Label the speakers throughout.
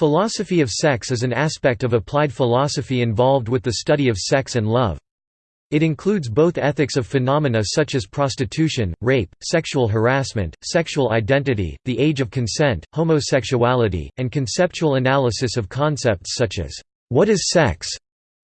Speaker 1: Philosophy of sex is an aspect of applied philosophy involved with the study of sex and love. It includes both ethics of phenomena such as prostitution, rape, sexual harassment, sexual identity, the age of consent, homosexuality, and conceptual analysis of concepts such as, "'What is sex?'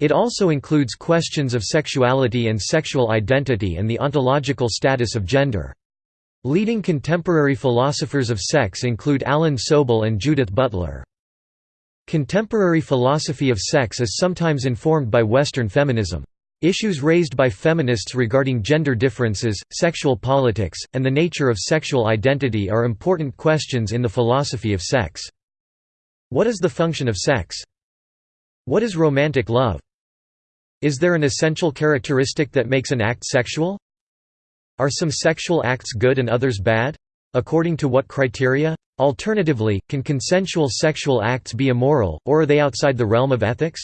Speaker 1: It also includes questions of sexuality and sexual identity and the ontological status of gender. Leading contemporary philosophers of sex include Alan Soble and Judith Butler. Contemporary philosophy of sex is sometimes informed by Western feminism. Issues raised by feminists regarding gender differences, sexual politics, and the nature of sexual identity are important questions in the philosophy of sex. What is the function of sex? What is romantic love? Is there an essential characteristic that makes an act sexual? Are some sexual acts good and others bad? According to what criteria? Alternatively, can consensual sexual acts be immoral, or are they outside the realm of ethics?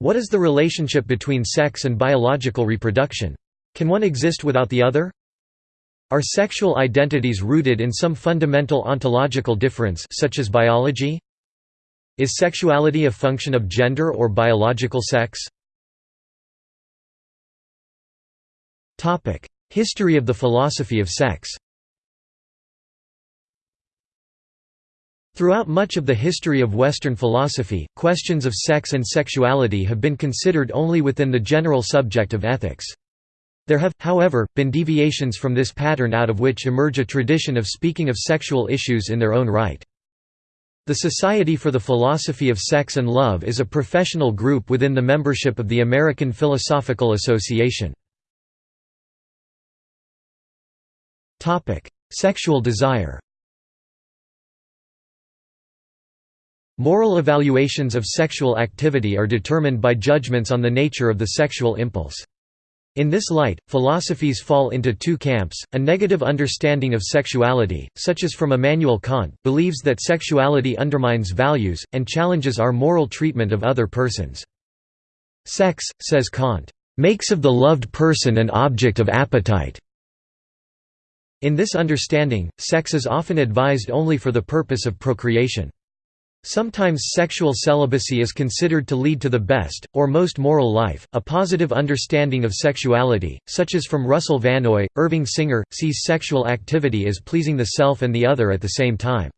Speaker 1: What is the relationship between sex and biological reproduction? Can one exist without the other? Are sexual identities rooted in some fundamental ontological difference such as biology? Is sexuality a function of gender or biological sex? History of the philosophy of sex Throughout much of the history of Western philosophy, questions of sex and sexuality have been considered only within the general subject of ethics. There have, however, been deviations from this pattern out of which emerge a tradition of speaking of sexual issues in their own right. The Society for the Philosophy of Sex and Love is a professional group within the membership of the American Philosophical Association. Sexual desire Moral evaluations of sexual activity are determined by judgments on the nature of the sexual impulse. In this light, philosophies fall into two camps, a negative understanding of sexuality, such as from Immanuel Kant, believes that sexuality undermines values, and challenges our moral treatment of other persons. Sex, says Kant, "...makes of the loved person an object of appetite." In this understanding, sex is often advised only for the purpose of procreation. Sometimes sexual celibacy is considered to lead to the best, or most moral life. A positive understanding of sexuality, such as from Russell Vannoy, Irving Singer, sees sexual activity as pleasing the self and the other at the same time.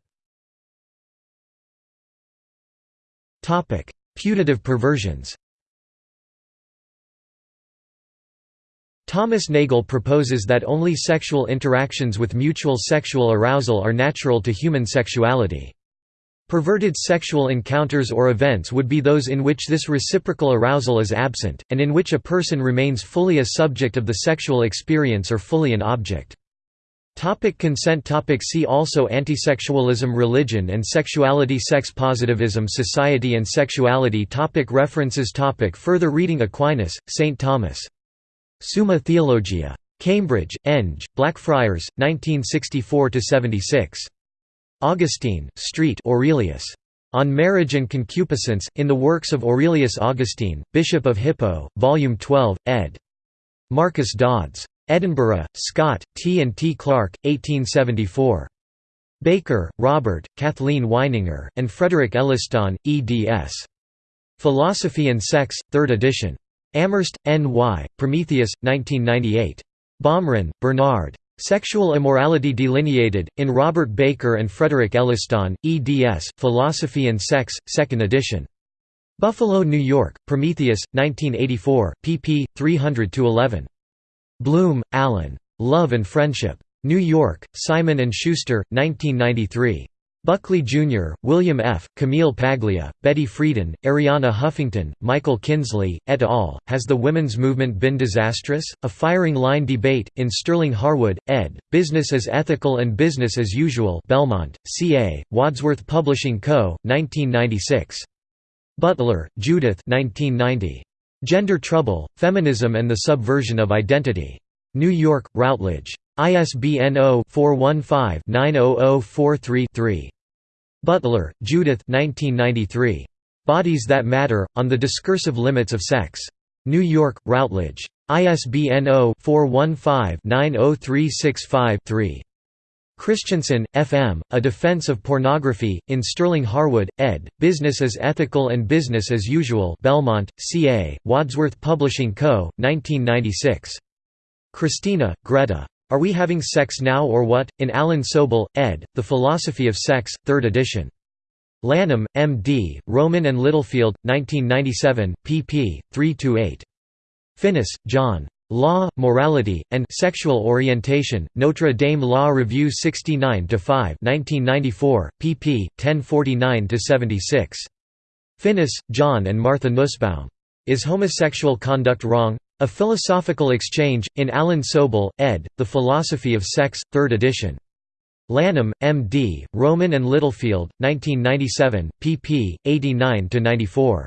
Speaker 1: Putative perversions Thomas Nagel proposes that only sexual interactions with mutual sexual arousal are natural to human sexuality. Perverted sexual encounters or events would be those in which this reciprocal arousal is absent, and in which a person remains fully a subject of the sexual experience or fully an object. Topic consent topic See also Antisexualism Religion and sexuality Sex positivism Society and sexuality topic References topic Further reading Aquinas, St. Thomas. Summa Theologia. Cambridge, Eng, Blackfriars, 1964–76. Augustine, Street Aurelius. On Marriage and Concupiscence, in the works of Aurelius Augustine, Bishop of Hippo, Volume 12, ed. Marcus Dods. Edinburgh, Scott, T. and T. Clark, 1874. Baker, Robert, Kathleen Wininger, and Frederick Elliston, eds. Philosophy and Sex, 3rd edition. Amherst, N. Y., Prometheus, 1998. Baumrin, Bernard. Sexual Immorality Delineated, in Robert Baker and Frederick Elliston, eds. Philosophy and Sex, 2nd edition. Buffalo, New York, Prometheus, 1984, pp. 300–11. Bloom, Allen. Love and Friendship. New York, Simon & Schuster, 1993. Buckley Jr., William F., Camille Paglia, Betty Friedan, Arianna Huffington, Michael Kinsley, et al. Has the women's movement been disastrous? A firing line debate, in Sterling Harwood, ed., Business as Ethical and Business as Usual Belmont, CA, Wadsworth Publishing Co., 1996. Butler, Judith 1990. Gender Trouble, Feminism and the Subversion of Identity. New York, Routledge. ISBN 0-415-90043-3. Butler, Judith 1993. Bodies That Matter, On the Discursive Limits of Sex. New York, Routledge. ISBN 0-415-90365-3. Christensen, F.M., A Defense of Pornography, in Sterling Harwood, ed., Business as Ethical and Business as Usual Belmont, C.A., Wadsworth Publishing Co., 1996. Christina, Greta. Are We Having Sex Now or What? In Alan Soble, ed., The Philosophy of Sex, 3rd edition. Lanham, M.D., Rowman and Littlefield, 1997, pp. 3–8. Finnis, John. Law, Morality, and Sexual Orientation, Notre Dame Law Review 69-5 1994, pp. 1049–76. Finnis, John and Martha Nussbaum. Is Homosexual Conduct Wrong? A Philosophical Exchange, in Alan Soble, ed., The Philosophy of Sex, 3rd edition. Lanham, M.D., Rowman and Littlefield, 1997, pp. 89–94.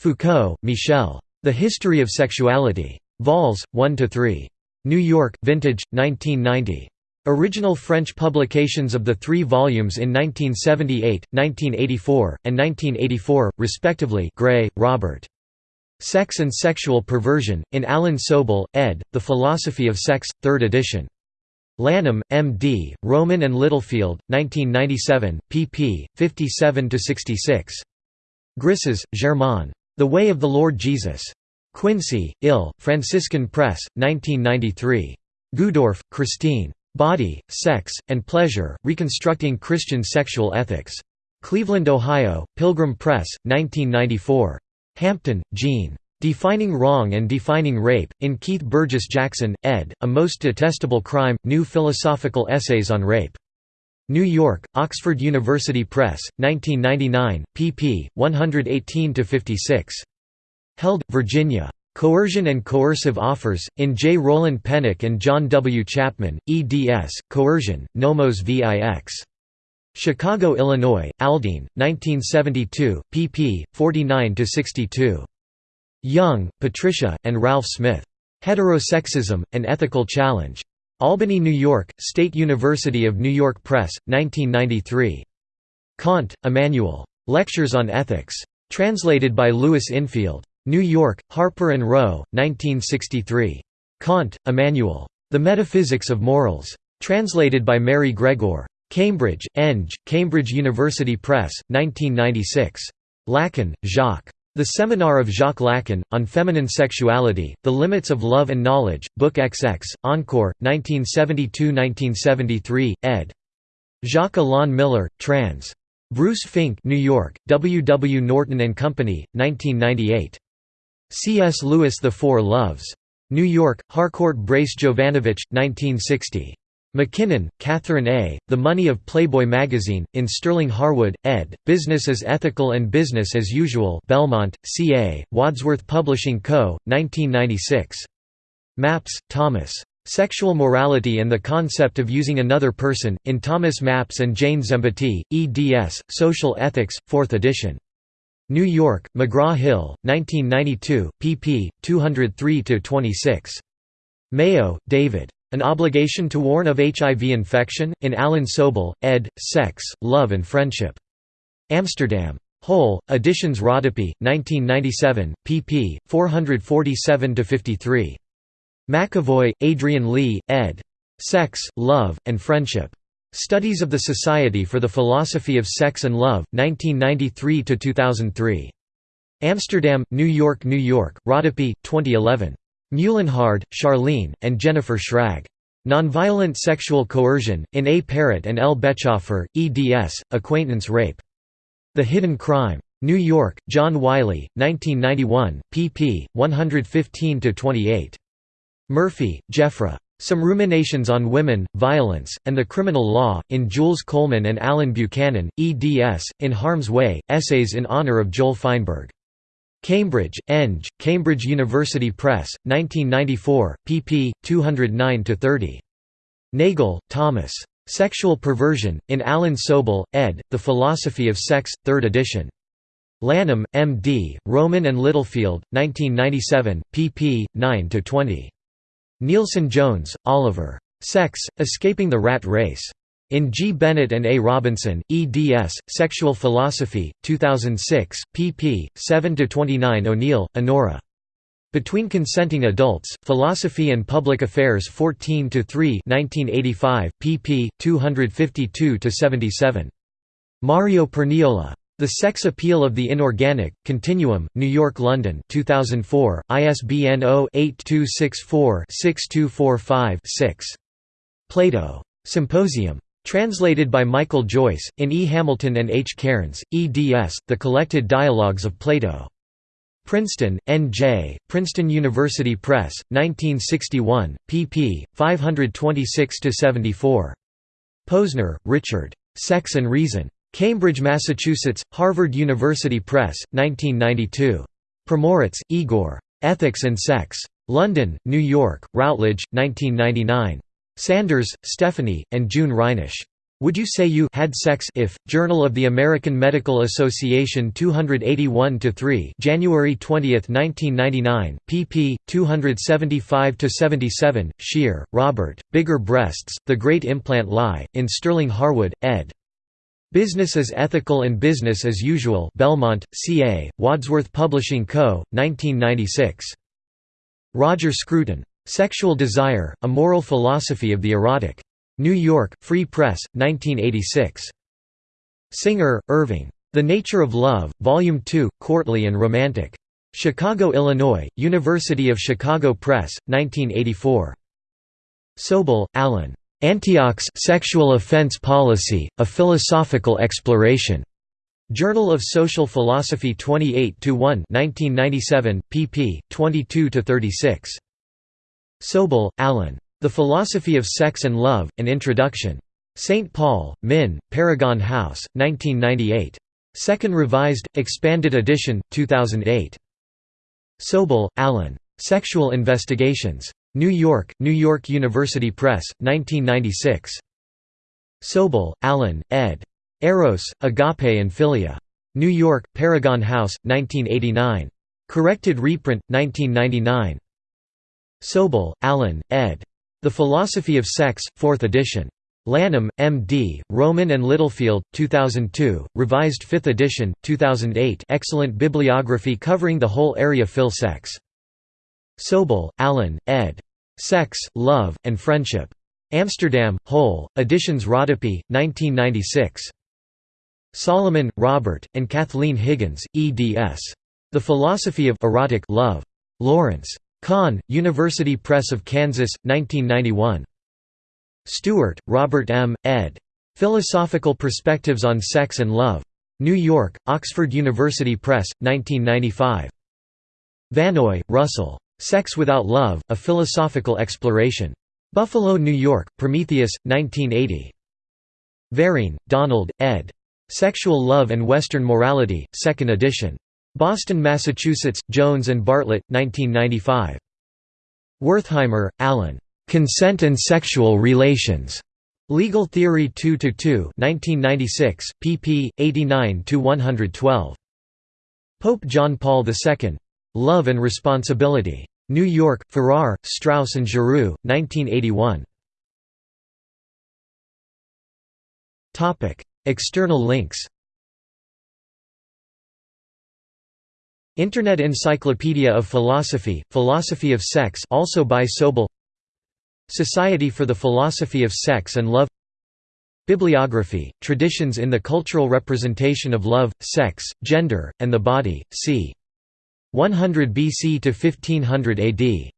Speaker 1: Foucault, Michel. The History of Sexuality. Vols. 1–3. New York, Vintage, 1990. Original French publications of the three volumes in 1978, 1984, and 1984, respectively Gray, Robert. Sex and Sexual Perversion, in Alan Soble, ed., The Philosophy of Sex, 3rd edition. Lanham, M.D., Rowman and Littlefield, 1997, pp. 57–66. Grisez, Germain. The Way of the Lord Jesus. Quincy, Ill, Franciscan Press, 1993. Gudorf, Christine. Body, Sex, and Pleasure, Reconstructing Christian Sexual Ethics. Cleveland, Ohio, Pilgrim Press, 1994. Hampton, Jean. Defining Wrong and Defining Rape, in Keith Burgess Jackson, ed., A Most Detestable Crime, New Philosophical Essays on Rape. New York, Oxford University Press, 1999, pp. 118–56. Held, Virginia. Coercion and Coercive Offers, in J. Roland Pennock and John W. Chapman, eds., Coercion, Nomos Vix. Chicago, Illinois, Aldine, 1972, pp. 49–62. Young, Patricia, and Ralph Smith. Heterosexism, An Ethical Challenge. Albany, New York, State University of New York Press, 1993. Kant, Immanuel. Lectures on Ethics. Translated by Louis Infield. New York, Harper & Row, 1963. Kant, Immanuel. The Metaphysics of Morals. Translated by Mary Gregor. Cambridge, Eng, Cambridge University Press, 1996. Lacan, Jacques. The Seminar of Jacques Lacan, on Feminine Sexuality, The Limits of Love and Knowledge, Book XX, Encore, 1972–1973, ed. Jacques Alain Miller, trans. Bruce Fink New York, W. W. Norton and Company, 1998. C.S. Lewis The Four Loves. New York, Harcourt Brace Jovanovich, 1960. MacKinnon, Catharine A., The Money of Playboy magazine, in Sterling Harwood, ed., Business as Ethical and Business as Usual Belmont, C.A., Wadsworth Publishing Co., 1996. Mappes, Thomas. Sexual Morality and the Concept of Using Another Person, in Thomas Mappes and Jane Zembaty, eds., Social Ethics, 4th edition. New York, McGraw-Hill, 1992, pp. 203–26. Mayo, David. An Obligation to Warn of HIV Infection? In Alan Soble, ed., Sex, Love and Friendship. Amsterdam. Hol, Editions Rodopi, 1997, pp. 447–53. McEvoy, Adrian Lee, ed. Sex, Love, and Friendship. Studies of the Society for the Philosophy of Sex and Love, 1993–2003. Amsterdam, New York New York, Rodopi, 2011. Muehlenhard, Charlene, and Jennifer Schrag. Nonviolent Sexual Coercion, in A. Parrott and L. Bechhofer, eds., Acquaintance Rape. The Hidden Crime. New York, John Wiley, 1991, pp. 115–28. Murphy, Jeffrie. Some Ruminations on Women, Violence, and the Criminal Law, in Jules Coleman and Alan Buchanan, eds., In Harm's Way, Essays in Honor of Joel Feinberg. Cambridge, Eng, Cambridge University Press, 1994, pp. 209–30. Nagel, Thomas. Sexual Perversion, in Alan Soble, ed., The Philosophy of Sex, 3rd edition. Lanham, M.D., Rowman and Littlefield, 1997, pp. 9–20. Nielsen Jones, Oliver. Sex, Escaping the Rat Race. In G. Bennett and A. Robinson, eds., Sexual Philosophy, 2006, pp. 7–29 O'Neill, Onora. Between Consenting Adults, Philosophy and Public Affairs 14 3 1985, pp. 252–77. Mario Perniola. The Sex Appeal of the Inorganic, Continuum, New York London 2004, ISBN 0-8264-6245-6. Plato. Symposium. Translated by Michael Joyce, in E. Hamilton and H. Cairns, eds. The Collected Dialogues of Plato. Princeton, N.J., Princeton University Press, 1961, pp. 526–74. Posner, Richard. Sex and Reason. Cambridge, Massachusetts, Harvard University Press, 1992. Primoratz, Igor. Ethics and Sex. London, New York, Routledge, 1999. Sanders, Stephanie, and June Reinisch. Would You Say You Had Sex If, Journal of the American Medical Association 281-3 January 20, 1999, pp. 275–77, Scheer, Robert, Bigger Breasts, The Great Implant Lie, in Sterling Harwood, ed. Business as Ethical and Business as Usual Belmont, CA, Wadsworth Publishing Co., 1996. Roger Scruton. Sexual Desire, A Moral Philosophy of the Erotic. New York, Free Press, 1986. Singer, Irving. The Nature of Love, Volume 2, Courtly and Romantic. Chicago, Illinois, University of Chicago Press, 1984. Soble, Alan. Antioch's Sexual Offense Policy, A Philosophical Exploration. Journal of Social Philosophy 28 1 1997, pp. 22–36. Soble, Alan. The Philosophy of Sex and Love, An Introduction. St. Paul, Min, Paragon House, 1998. Second Revised, Expanded Edition, 2008. Soble, Alan. Sexual Investigations. New York, New York University Press, 1996. Soble, Alan, ed. Eros, Agape and Philia. New York, Paragon House, 1989. Corrected reprint, 1999. Soble, Alan, ed. The Philosophy of Sex, 4th edition. Lanham, M.D., Rowman and Littlefield, 2002, revised 5th edition, 2008 excellent bibliography covering the whole area Phil sex. Soble, Alan, ed. Sex, Love, and Friendship. Amsterdam, Hol, Editions Rodopi, 1996. Solomon, Robert, and Kathleen Higgins, eds. The Philosophy of Erotic Love. Lawrence. Kahn, University Press of Kansas, 1991. Stewart, Robert M., ed. Philosophical Perspectives on Sex and Love. New York, Oxford University Press, 1995. Vannoy, Russell. Sex Without Love, A Philosophical Exploration. Buffalo, New York, Prometheus, 1980. Verene, Donald, ed. Sexual Love and Western Morality, 2nd edition. Boston, Massachusetts, Jones and Bartlett, 1995. Wertheimer, Alan. Consent and Sexual Relations. Legal Theory 2–2 1996, pp. 89–112. Pope John Paul II. Love and Responsibility. New York, Farrar, Straus and Giroux, 1981. External links Internet Encyclopedia of Philosophy, Philosophy of Sex also by Soble. Society for the Philosophy of Sex and Love. Bibliography, Traditions in the Cultural Representation of Love, Sex, Gender, and the Body, c. 100 BC to 1500 AD